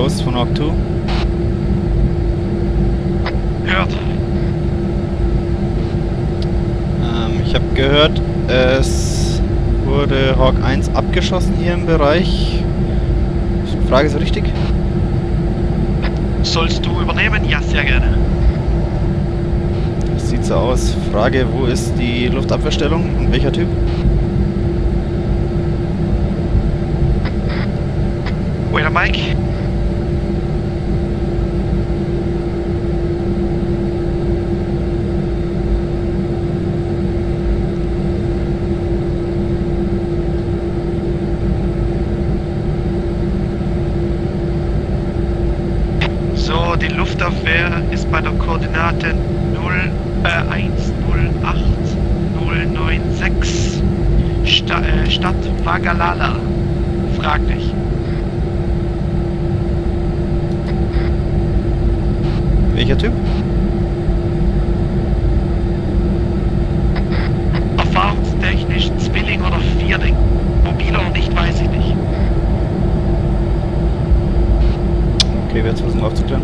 Hawk 2. Hört. Ähm, ich habe gehört, es wurde Hawk 1 abgeschossen hier im Bereich. Frage ist richtig? Sollst du übernehmen? Ja, sehr gerne. Das sieht so aus. Frage, wo ist die Luftabwehrstellung und welcher Typ? Waiter Mike. So, die Luftabwehr ist bei der Koordinate 0, äh, 108096 Sta äh, Stadt Wagalala. Fraglich. Welcher Typ? Erfahrungstechnisch Zwilling oder Vierling. Mobil oder nicht, weiß ich nicht. Okay, wir jetzt versuchen aufzuklären.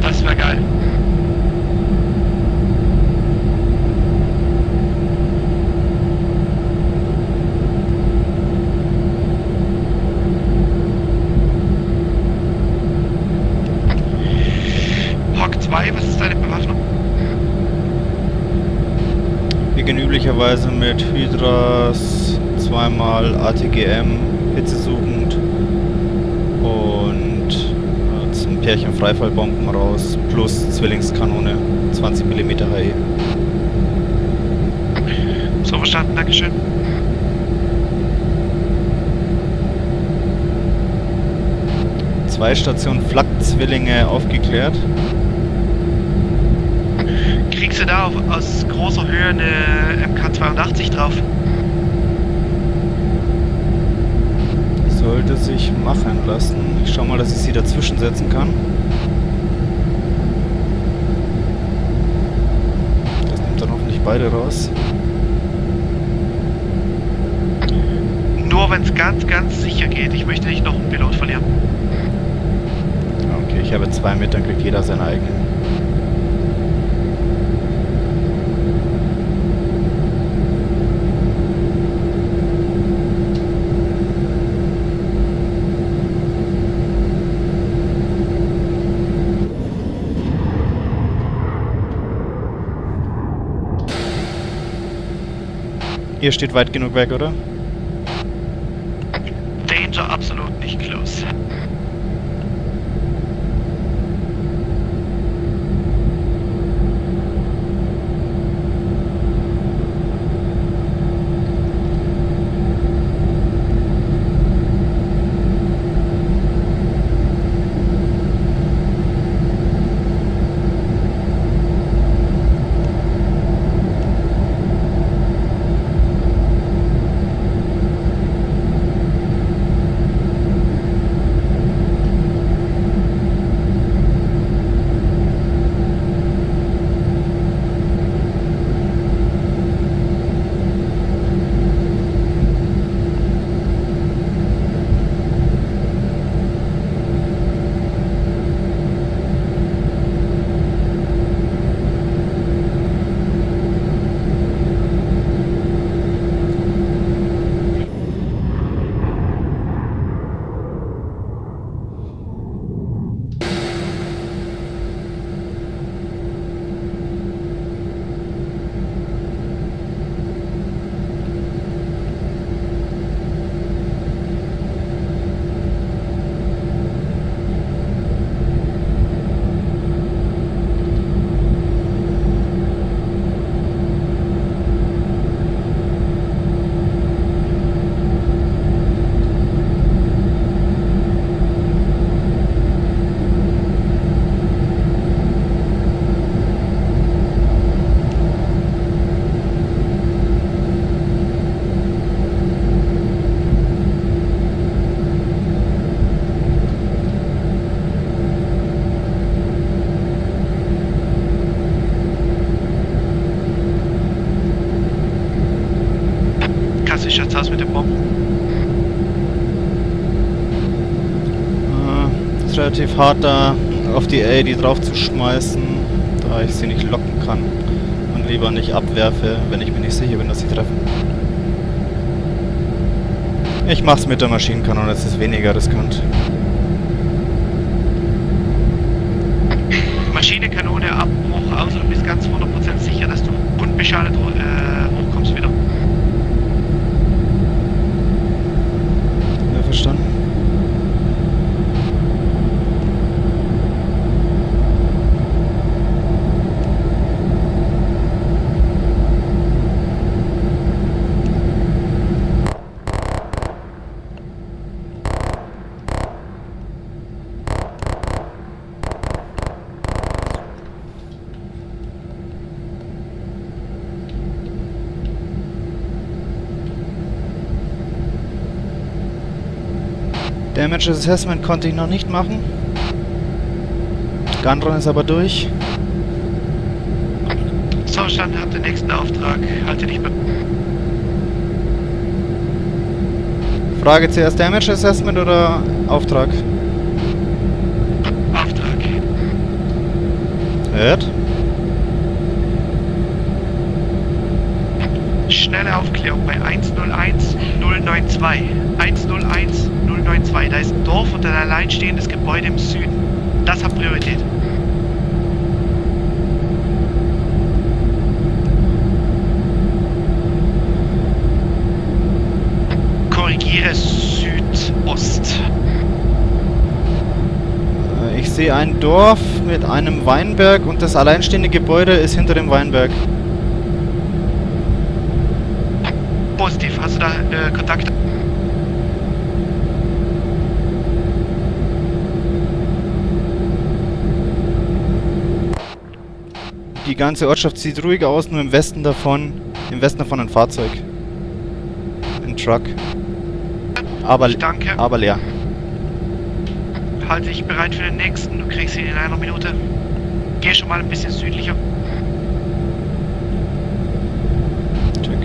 Das wäre geil. Hawk 2, was ist deine Bewaffnung? Wir gehen üblicherweise mit Hydras, zweimal ATGM, hitzesuchend und äh, zum Pärchen Freifallbomben raus, plus Zwillingskanone, 20 mm HE. So verstanden, Dankeschön. Zwei Stationen Flak-Zwillinge aufgeklärt. Kriegst du da auf, aus großer Höhe eine MK82 drauf? Sollte sich machen lassen. Ich schau mal, dass ich sie dazwischen setzen kann. Das nimmt dann hoffentlich beide raus. Nur wenn es ganz, ganz sicher geht. Ich möchte nicht noch einen Pilot verlieren. Okay, ich habe zwei mit, dann kriegt jeder seine eigenen. Ihr steht weit genug weg, oder? Relativ hart da auf die AD drauf zu schmeißen, da ich sie nicht locken kann und lieber nicht abwerfe, wenn ich mir nicht sicher bin, dass sie treffen. Ich mach's mit der Maschinenkanone, es ist weniger riskant. Maschinenkanone, Abbruch aus und bist ganz 100% sicher, dass du unbeschadet äh, hochkommst wieder. Ja, verstanden. Damage Assessment konnte ich noch nicht machen. Gunrun ist aber durch. Zustand hat den nächsten Auftrag. Halte dich be Frage zuerst Damage Assessment oder Auftrag? Auftrag. Hört. Schnelle Aufklärung bei 101 092. 101 092. Da ist ein Dorf und ein alleinstehendes Gebäude im Süden. Das hat Priorität. Korrigiere Südost. Äh, Ich sehe ein Dorf mit einem Weinberg und das alleinstehende Gebäude ist hinter dem Weinberg. Positiv. Hast du da äh, Kontakt? Die ganze Ortschaft sieht ruhig aus, nur im Westen davon, im Westen davon ein Fahrzeug. Ein Truck. Aber, Danke. aber leer. Halte dich bereit für den nächsten. Du kriegst ihn in einer Minute. Geh schon mal ein bisschen südlicher. Check.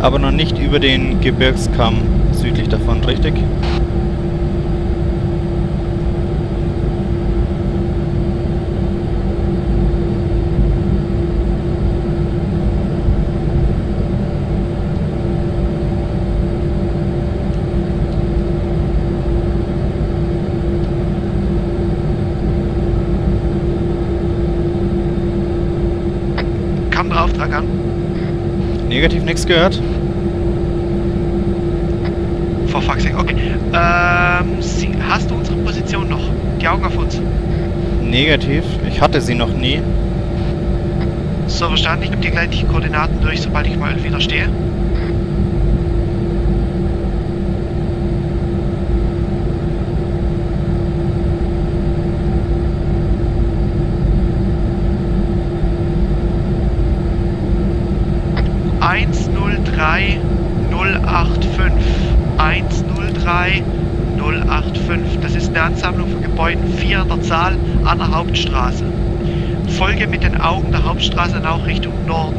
Aber noch nicht über den Gebirgskamm südlich davon, richtig? Negativ nichts gehört. For fuck's sake. Okay. Ähm, sie, hast du unsere Position noch? Die Augen auf uns. Negativ. Ich hatte sie noch nie. So verstanden. Ich gebe dir gleich die Koordinaten durch, sobald ich mal wieder stehe. 085. Das ist eine Ansammlung von Gebäuden, vier an der Zahl, an der Hauptstraße. Folge mit den Augen der Hauptstraße nach Richtung Norden.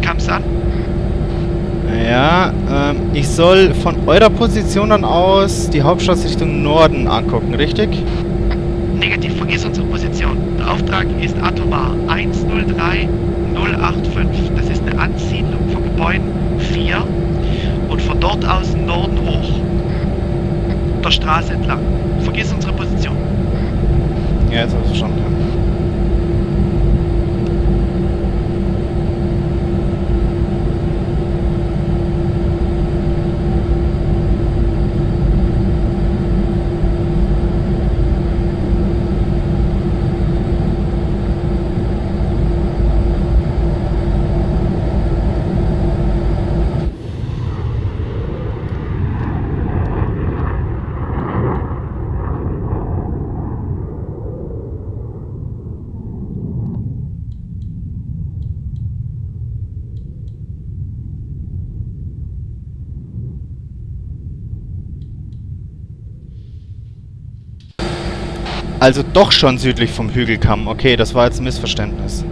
Kam's an? Ja, ähm, ich soll von eurer Position dann aus die Hauptstraße Richtung Norden angucken, richtig? Negativ, vergiss unsere Position. Der Auftrag ist atomar 103085. Das ist eine Ansiedlung von Gebäuden 4 und von dort aus Norden hoch. Der Straße entlang. Vergiss unsere Position. Ja, jetzt habe ich verstanden. Also doch schon südlich vom Hügelkamm. Okay, das war jetzt ein Missverständnis.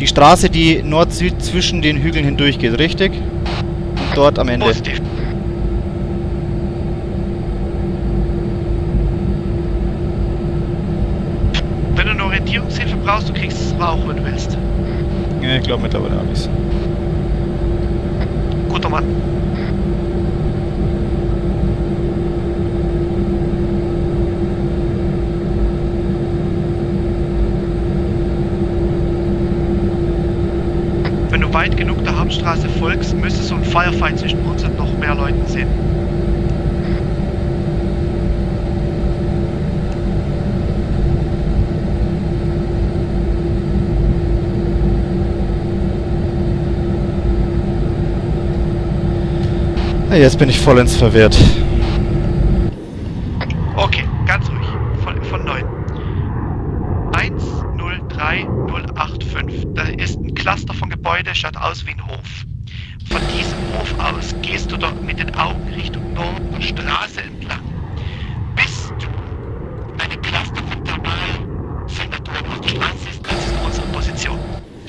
Die Straße, die Nord-Süd zwischen den Hügeln hindurch geht, richtig? Und dort am Ende. Positiv. Wenn du eine Orientierungshilfe brauchst, du kriegst es auch, wenn du willst. Ja, ich glaube mittlerweile alles. Guter Mann. Wenn du weit Hauptstraße folgst, müsste so ein Firefight zwischen uns und noch mehr Leuten sehen. Ah, Jetzt bin ich vollends verwirrt. Okay, ganz ruhig. Von, von 9. 103085. Da ist ein Cluster von Gebäude, schaut aus wie ein Hof. Von diesem Hof aus gehst du dort mit den Augen Richtung Norden der Straße entlang. Bis du eine Cluster von Thermalsenatoren auf der Straße siehst, das ist unsere Position.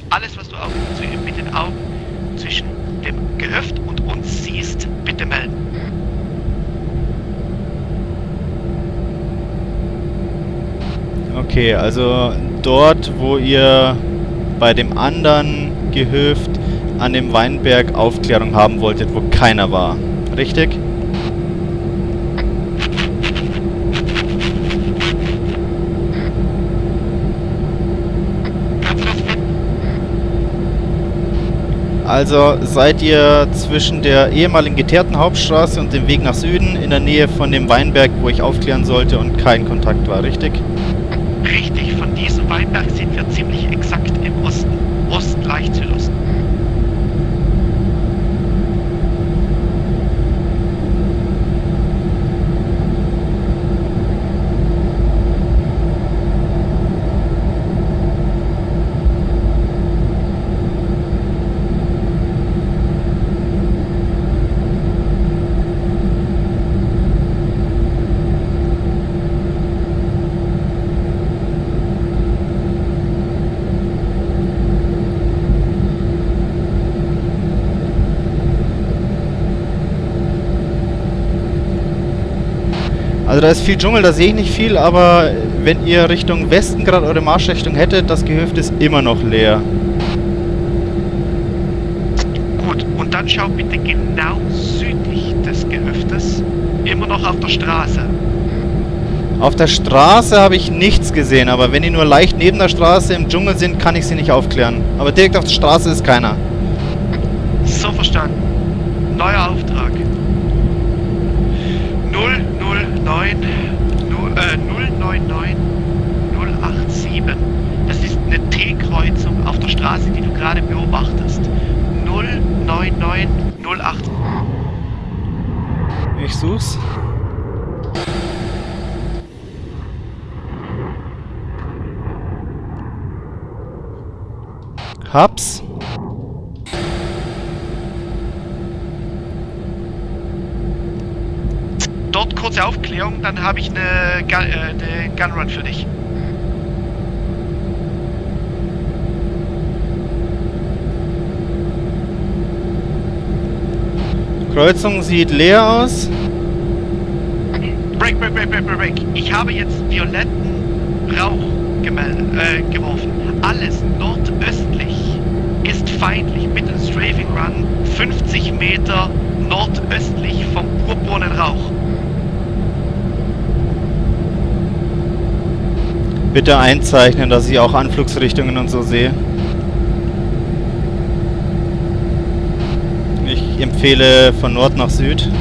Alles, was du auch zu- mit den Augen zwischen dem Gehöft und uns siehst, bitte melden. Okay, also dort, wo ihr bei dem anderen Gehöft an dem Weinberg Aufklärung haben wolltet, wo keiner war. Richtig? Also seid ihr zwischen der ehemaligen geteerten Hauptstraße und dem Weg nach Süden in der Nähe von dem Weinberg, wo ich aufklären sollte und kein Kontakt war, richtig? Richtig, von diesem Weinberg sind Also da ist viel Dschungel, da sehe ich nicht viel, aber wenn ihr Richtung Westen gerade eure Marschrichtung hättet, das Gehöft ist immer noch leer. Gut, und dann schau bitte genau südlich des Gehöftes, immer noch auf der Straße. Auf der Straße habe ich nichts gesehen, aber wenn die nur leicht neben der Straße im Dschungel sind, kann ich sie nicht aufklären. Aber direkt auf der Straße ist keiner. So verstanden. Neuer Auftrag. Null 089 äh, 099 087. Das ist eine T-Kreuzung auf der Straße, die du gerade beobachtest. 099 08. Ich such's. Hab's. Kurze Aufklärung, dann habe ich eine, Gun, äh, eine Gunrun für dich. Kreuzung sieht leer aus. Break, break, break, break, break. Ich habe jetzt violetten Rauch äh, geworfen. Alles nordöstlich ist feindlich. Bitte ein Strafing Run 50 Meter nordöstlich vom Purpurnen-Rauch. Bitte einzeichnen, dass ich auch Anflugsrichtungen und so sehe. Ich empfehle von Nord nach Süd.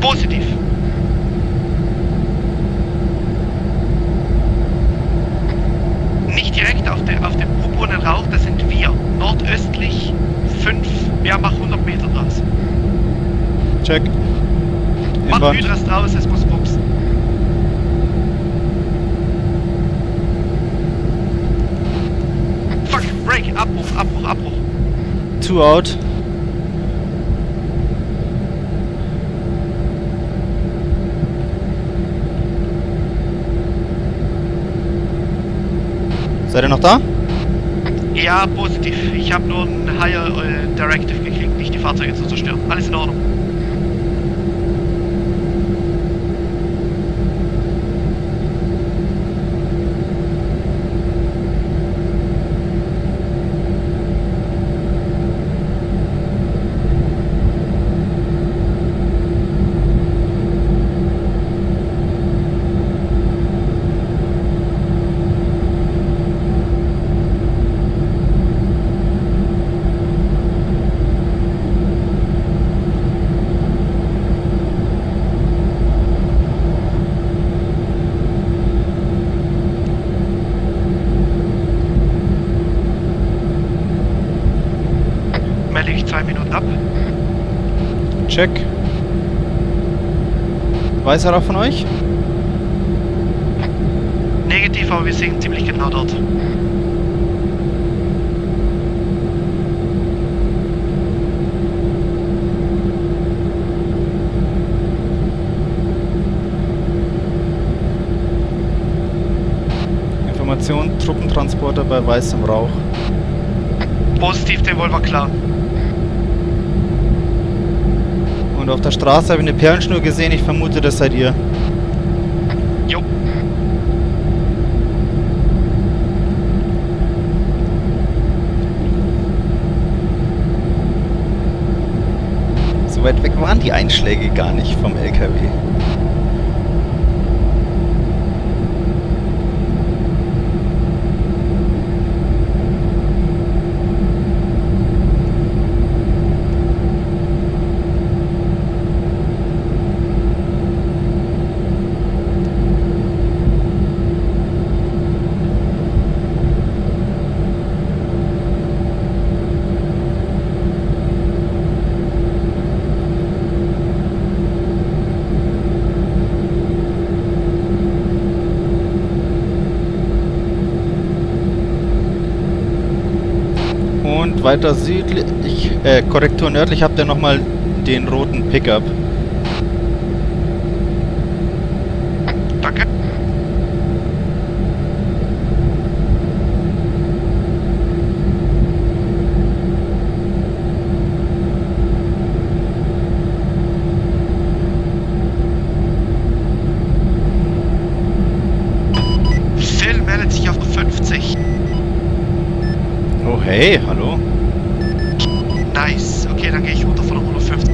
Positiv. Nicht direkt auf, der, auf dem Purpurnen-Rauch, das sind wir. Nordöstlich 5, ja, mach 100 Meter draus. Check. Mach. Hydras draus, es muss Abbruch, Abbruch. Two out. Seid ihr noch da? Ja, positiv. Ich habe nur ein Higher äh, Directive gekriegt, nicht die Fahrzeuge zu zerstören. Alles in Ordnung. Zwei Minuten ab. Check. Weiß er auch von euch? Negativ, aber wir sind ziemlich genau dort. Information, Truppentransporter bei weißem Rauch. Positiv, den wollen wir klar. Und auf der Straße habe ich eine Perlenschnur gesehen, ich vermute, das seid ihr. Jo. So weit weg waren die Einschläge gar nicht vom LKW. Und weiter südlich, äh, Korrektur nördlich habt ihr nochmal den roten Pickup. Danke. Phil meldet sich auf 50. Oh hey, hallo. Nice. Okay, dann gehe ich runter von 150.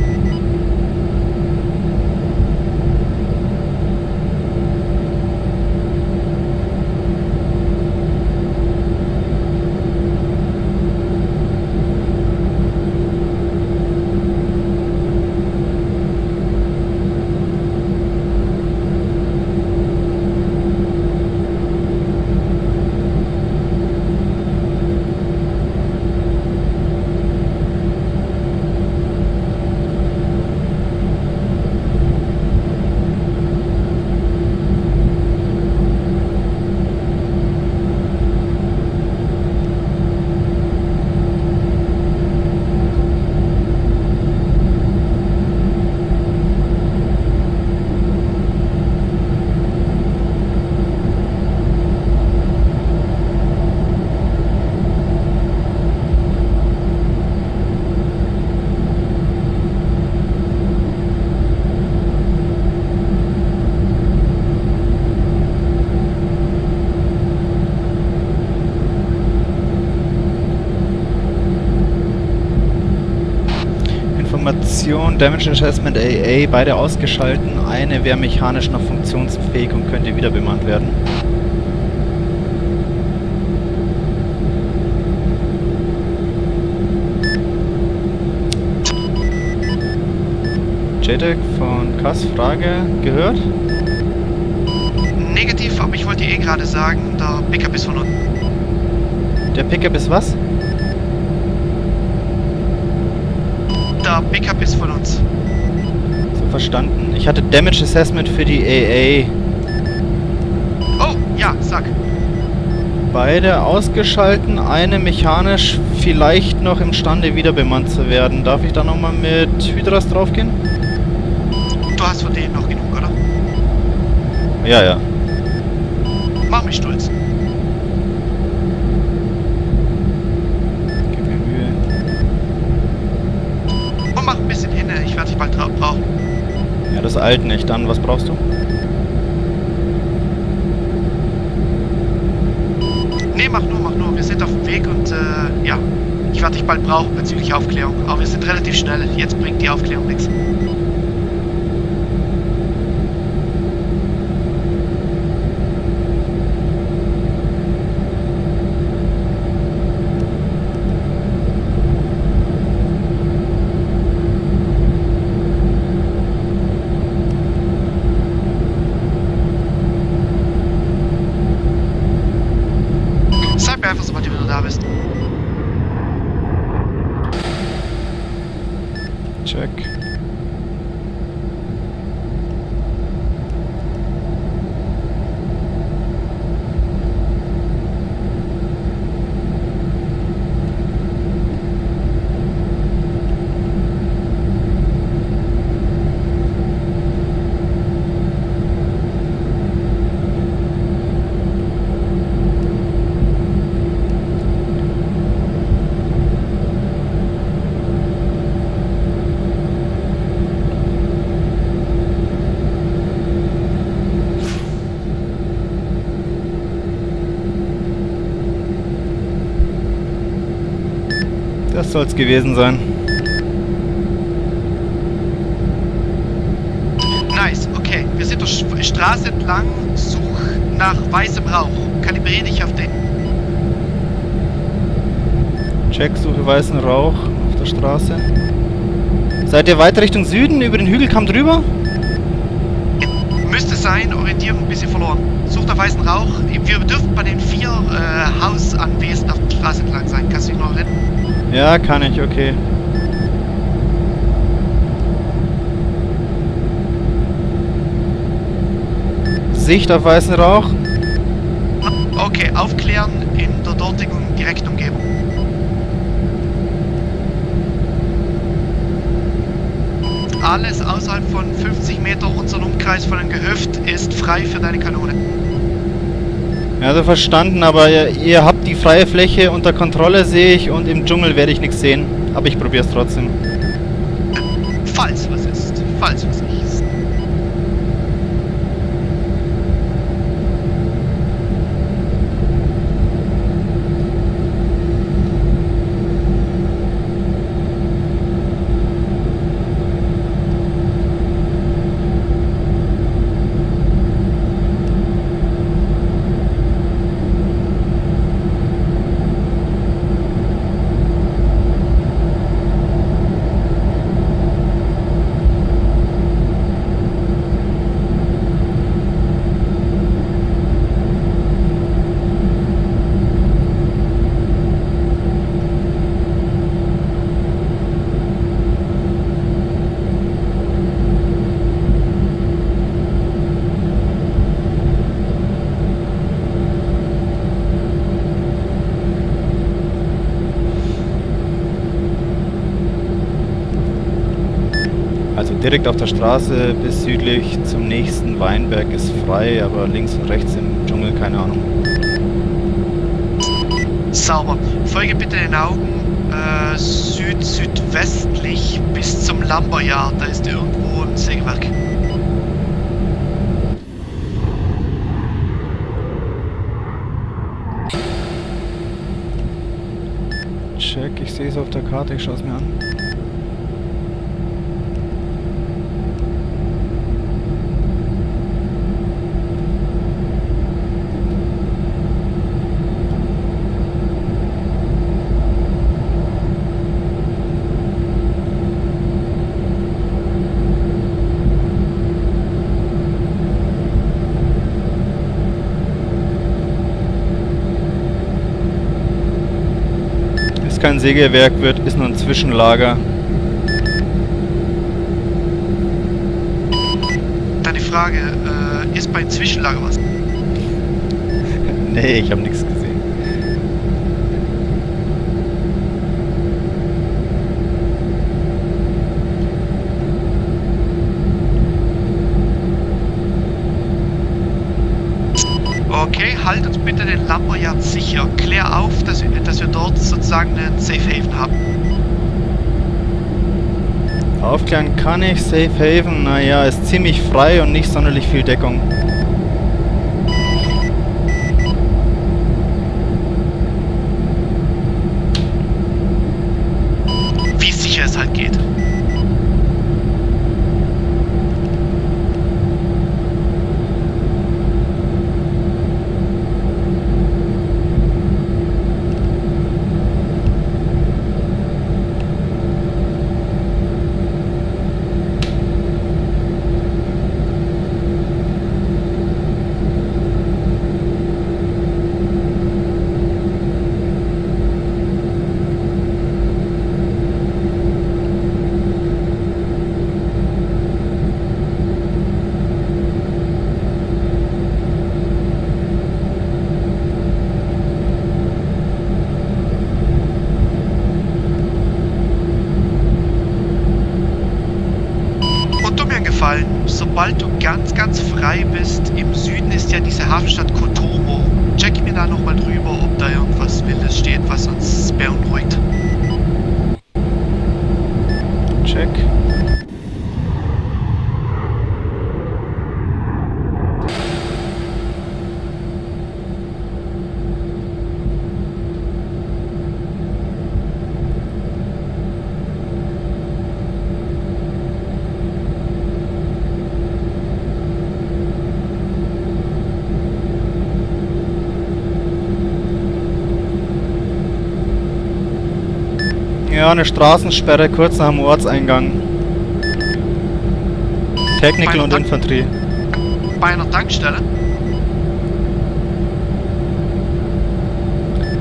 Information, Damage Assessment AA, beide ausgeschalten. Eine wäre mechanisch noch funktionsfähig und könnte wieder bemannt werden. JTAG von Kass, Frage gehört? Negativ, aber ich wollte eh gerade sagen, der Pickup ist von uns. Der Pickup ist was? Der Pickup ist von uns. So verstanden. Ich hatte Damage Assessment für die AA. Oh, ja, sag. Beide ausgeschalten, eine mechanisch vielleicht noch imstande wieder bemannt zu werden. Darf ich da nochmal mit Hydras draufgehen? Du hast von denen noch genug, oder? Ja, ja. Mach mich stolz. Eilt nicht. Dann, was brauchst du? Nee, mach nur, mach nur. Wir sind auf dem Weg und äh, ja, ich werde dich bald brauchen bezüglich Aufklärung. Aber wir sind relativ schnell. Jetzt bringt die Aufklärung nichts. Sag mir einfach, sobald du wieder da bist. Check. Das soll's gewesen sein. Nice, okay. Wir sind durch Straße entlang, such nach weißem Rauch. Kalibriere dich auf den. Check, suche weißen Rauch auf der Straße. Seid ihr weiter Richtung Süden, über den Hügelkamm drüber? Müsste sein, Orientierung ein bisschen verloren. Such nach weißen Rauch. Wir dürfen bei den vier äh, Hausanwesen auf der Straße entlang sein. Kannst du dich noch erinnern? Ja, kann ich, okay. Sicht auf weißen Rauch. Okay, aufklären in der dortigen direkten Umgebung. Alles außerhalb von 50 Meter unseren Umkreis von einem Gehöft ist frei für deine Kanone. Ja, also verstanden, aber ihr, ihr habt freie Fläche unter Kontrolle, sehe ich, und im Dschungel werde ich nichts sehen. Aber ich probiere es trotzdem. Falls was ist. Falls was ist. Also direkt auf der Straße bis südlich zum nächsten Weinberg ist frei, aber links und rechts im Dschungel keine Ahnung. Sauber. Folge bitte den Augen äh, süd-südwestlich bis zum Lumberyard. Da ist irgendwo ein Sägewerk. Check, ich sehe es auf der Karte, ich schaue es mir an. Ist kein Sägewerk, wird, ist nur ein Zwischenlager. Dann die Frage, äh, ist beim Zwischenlager was? nee, ich habe nichts gesehen. Okay, halt uns bitte den Lumberyard sicher. Klär auf, dass dass wir dort sozusagen einen Safe Haven haben. Aufklären kann ich, Safe Haven, naja, ist ziemlich frei und nicht sonderlich viel Deckung. Wie sicher es halt geht. Und tu mir einen Gefallen, sobald du ganz, frei bist, im Süden ist ja diese Hafenstadt Kotomo. Check mir da nochmal drüber, ob da irgendwas Wildes steht, was uns beunruhigt. Check. Eine Straßensperre kurz nach dem Ortseingang. Technical und Mein- Infanterie. Bei einer Tankstelle?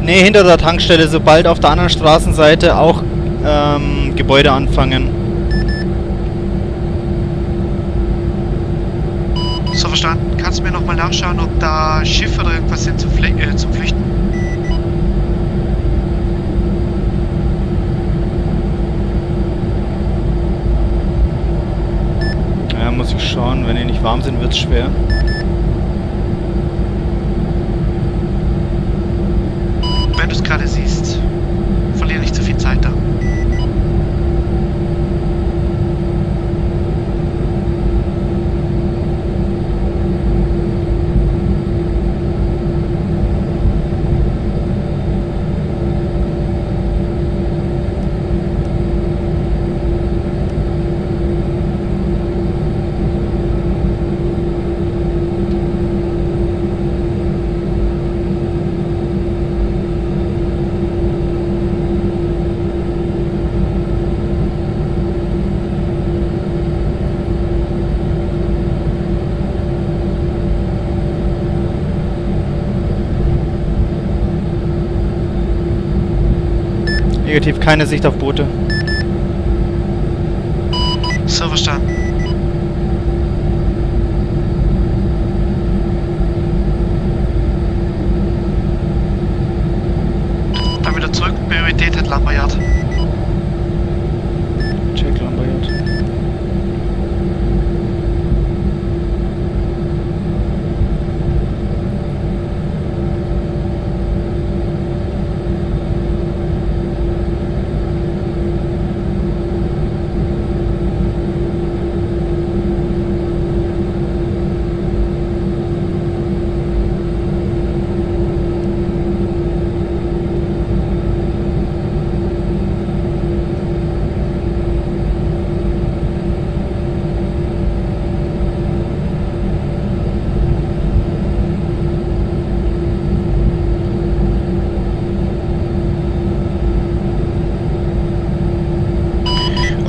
Ne, hinter der Tankstelle, sobald auf der anderen Straßenseite auch ähm, Gebäude anfangen. So verstanden. Kannst du mir nochmal nachschauen, ob da Schiffe oder irgendwas sind zum, Fle äh, zum Flüchten? Ja, muss ich schauen, wenn die nicht warm sind, wird's schwer. Wenn du es gerade siehst, verliere nicht zu viel Zeit da. Negativ, keine Sicht auf Boote. So verstanden. Dann wieder zurück. Priorität hat Lambayard. Check Lambert.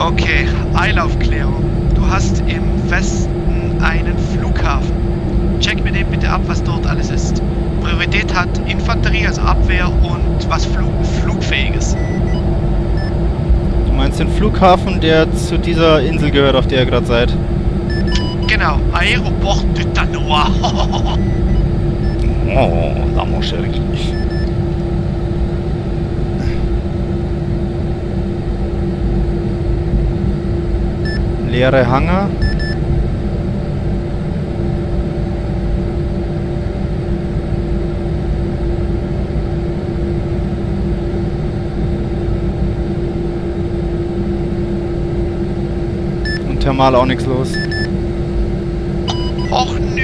Okay, Eilaufklärung. Du hast im Westen einen Flughafen. Check mir den bitte ab, was dort alles ist. Priorität hat Infanterie, also Abwehr und was Flug flugfähiges. Du meinst den Flughafen, der zu dieser Insel gehört, auf der ihr gerade seid? Genau, Aéroport de Tanoa. Oh, la mon chéri. Leere Hangar. Thermal auch nichts los. Och nö!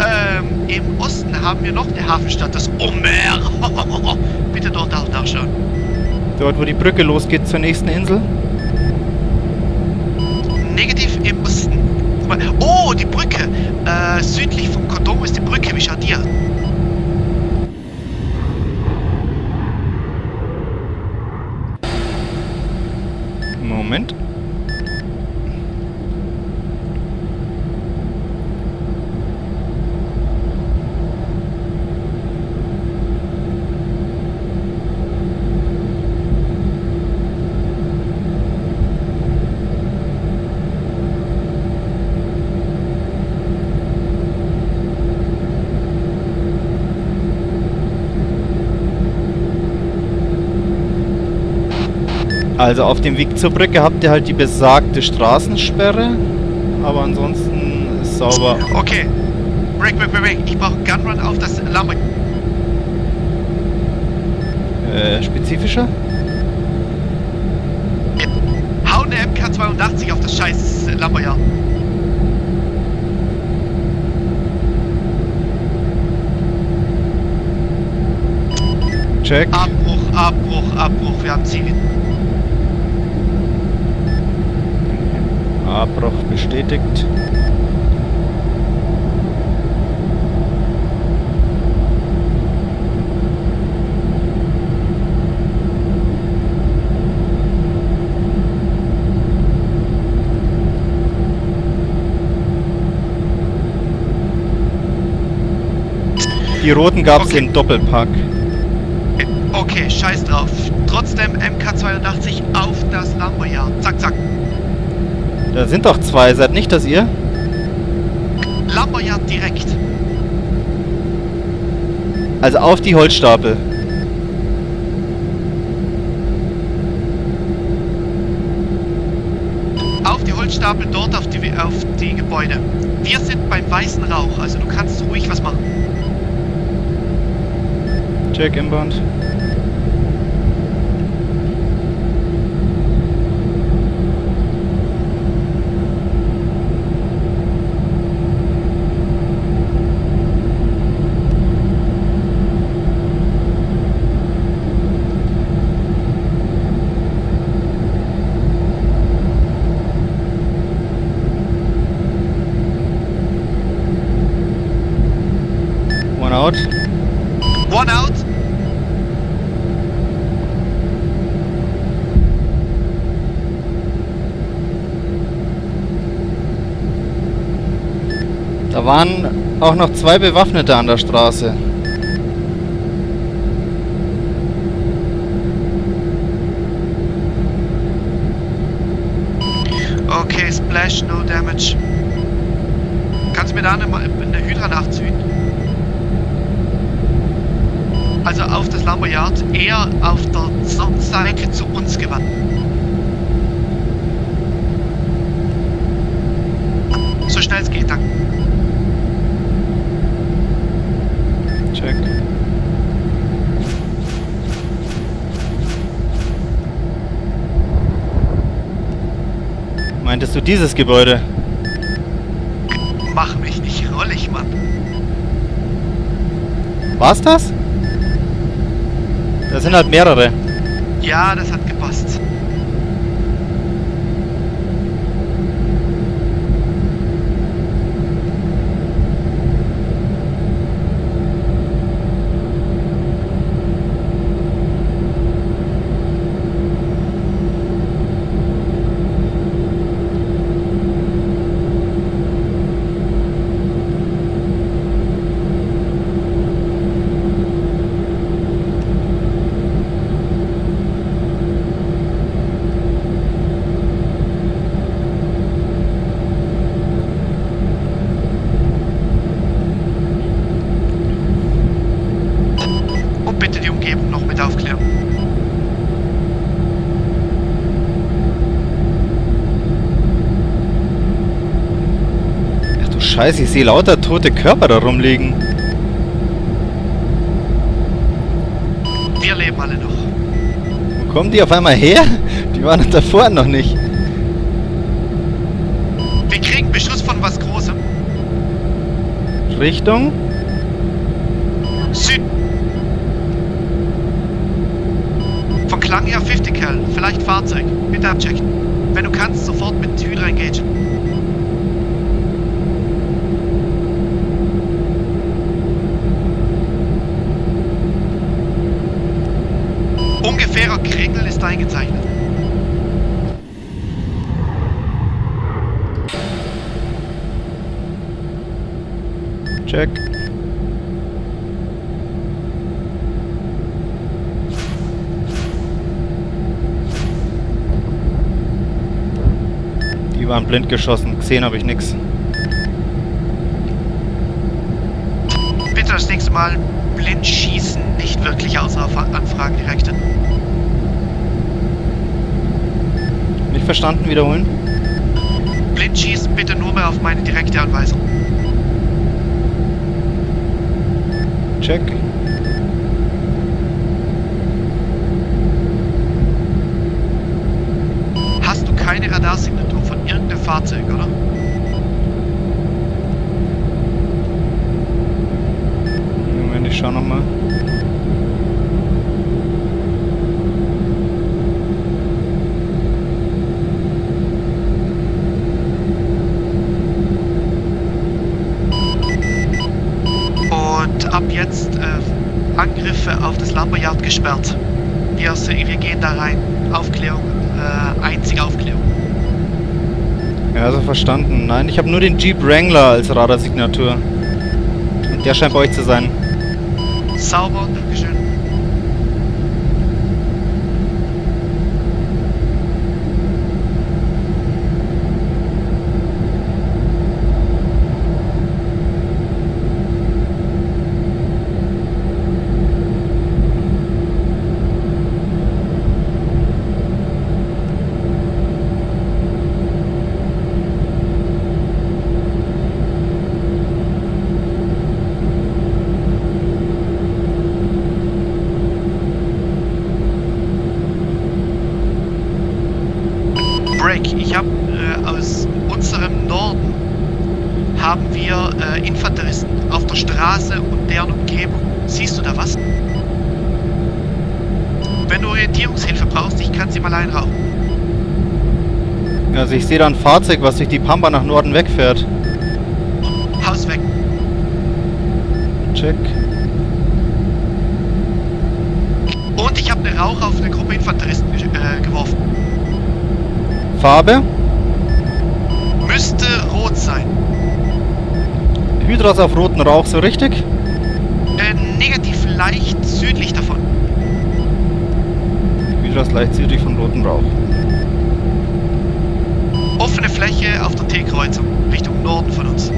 Ähm, im Osten haben wir noch eine Hafenstadt, das Omer. Bitte dort auch nachschauen. Dort, wo die Brücke losgeht zur nächsten Insel. Negativ im Osten. Oh, die Brücke. Äh, südlich von Kodomo ist die Brücke. Wie schaut aus? Moment. Also auf dem Weg zur Brücke habt ihr halt die besagte Straßensperre, aber ansonsten ist sauber. Okay. Break, break, break, break. Ich brauche Gunrun auf das Lambo. Äh, spezifischer? Hau eine MK82 auf das scheiß Lamboyard. Check. Abbruch, Abbruch, Abbruch. Wir haben Ziel. Abbruch bestätigt. Die roten gab es Okay. im Doppelpack. Okay, scheiß drauf. Trotzdem MK82 auf das Lamboyard. Zack, zack. Da sind doch zwei, seid nicht das ihr? Lamboyard direkt. Also auf die Holzstapel. Auf die Holzstapel, dort auf die, auf die Gebäude. Wir sind beim weißen Rauch, also du kannst ruhig was machen. Check inbound out. One out. Da waren auch noch zwei Bewaffnete an der Straße. Okay, Splash, no damage. Kannst du mir da eine, eine Hydra nachziehen? Also auf das Lamboyard, eher auf der Sonnenseite zu uns gewandt. So schnell es geht, danke. Check. Meintest du dieses Gebäude? Mach mich nicht rollig, Mann. War's das? Da sind halt mehrere. Ja, das hat gepasst. Und bitte die Umgebung noch mit aufklären. Ach du Scheiße, ich sehe lauter tote Körper da rumliegen. Wir leben alle noch. Wo kommen die auf einmal her? Die waren davor noch nicht. Wir kriegen Beschuss von was Großem. Richtung? Süd. Von Klang her 50 Cal. Vielleicht Fahrzeug. Bitte abchecken. Wenn du kannst, sofort mit Hydra engage. Ungefährer Kringel ist eingezeichnet. Check. Die waren blind geschossen. Gesehen habe ich nichts. Bitte das nächste Mal blind schießen, nicht wirklich außer auf Anfragen richten. Nicht verstanden, wiederholen? Blind schießen bitte nur mehr auf meine direkte Anweisung. Check. Hast du keine irgendeinem Fahrzeug, oder? Moment, ich schau nochmal. Und ab jetzt äh, Angriffe auf das Lumberyard gesperrt. Wir, wir gehen da rein. Aufklärung, äh, einzige Aufklärung. Ja, also verstanden. Nein, ich habe nur den Jeep Wrangler als Radarsignatur. Und der scheint bei euch zu sein. Sauber, Dankeschön. Break. Ich habe äh, aus unserem Norden haben wir äh, Infanteristen auf der Straße und deren Umgebung. Siehst du da was? Wenn du Orientierungshilfe mal einrauchen. Also ich sehe da ein Fahrzeug, was durch die Pampa nach Norden wegfährt. Haus weg. Check. Und ich habe eine Rauch auf eine Gruppe Infanteristen äh, geworfen. Farbe? Müsste rot sein. Hydras auf roten Rauch, so richtig? Äh, negativ leicht südlich davon. Hydras leicht südlich von rotem Rauch. Offene Fläche auf der T-Kreuzung, Richtung Norden von uns.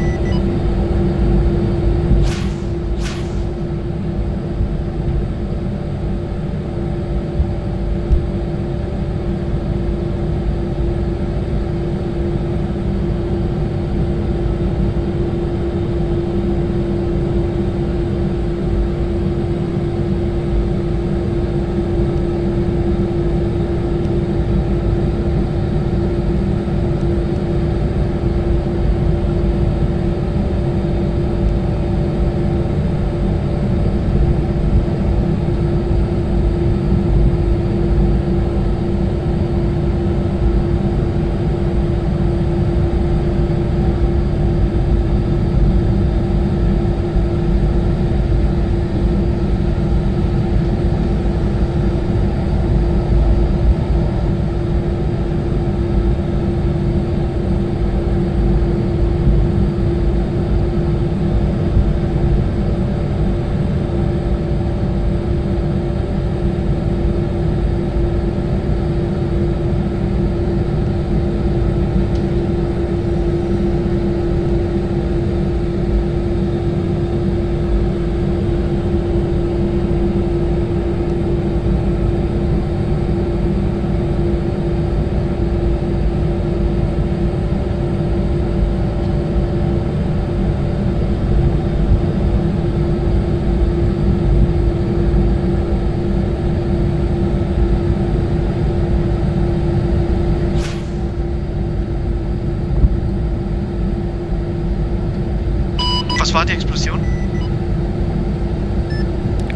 War die Explosion?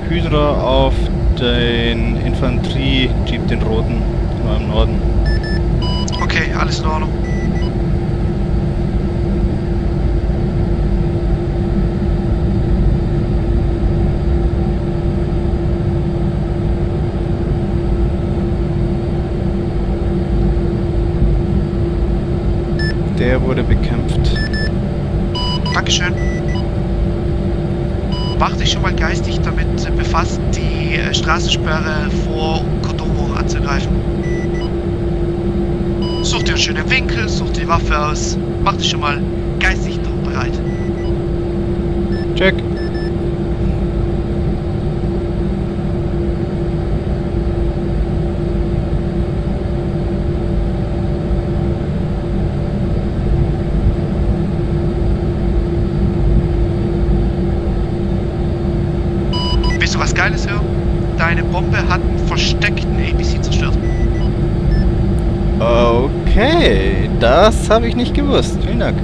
Hydra auf den Infanterie-Jeep, den roten, im Norden. Okay, alles in Ordnung. Der wurde bekämpft. Dankeschön. Mach dich schon mal geistig damit befasst, die äh, Straßensperre vor Kodomo anzugreifen. Such dir einen schönen Winkel, such die Waffe aus. Mach dich schon mal geistig darauf bereit. Check. Willst du was Geiles hören? Deine Bombe hat einen versteckten ABC zerstört. Okay, das habe ich nicht gewusst. Vielen Dank.